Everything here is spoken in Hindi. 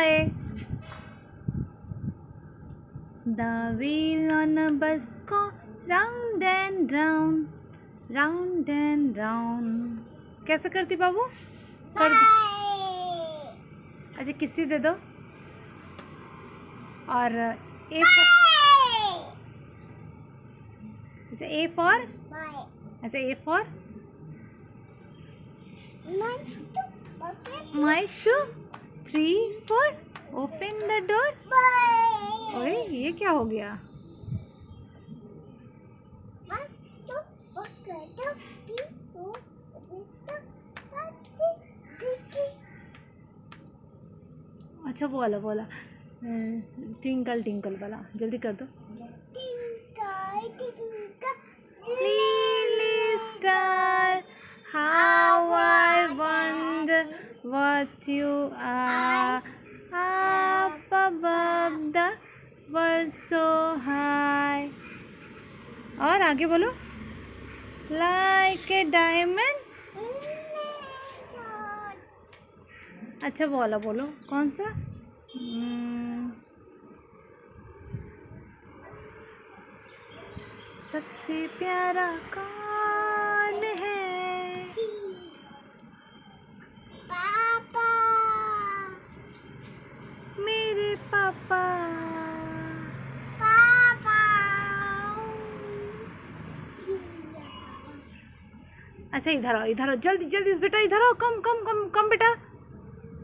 bye. The wheel on a bus go round and round, round and round. कैसे करती बाबू कर अच्छा किसी दे दो और ए अच्छा ए फॉर अच्छा A for my shoe three four open the door ओए ये क्या हो गया? अच्छा वो वाला वो वाला। ट्विंकल टिंकल वाला। जल्दी कर दो। Lily what you are up above the world so high. और आगे बोलो। लाइक ए डायमंड अच्छा वो वाला बोलो। कौन सा? हम्म, सबसे प्यारा कौन पापा अच्छा इधर आओ इधर आओ। जल्दी जल्दी बेटा इधर आओ। कम कम कम कम बेटा।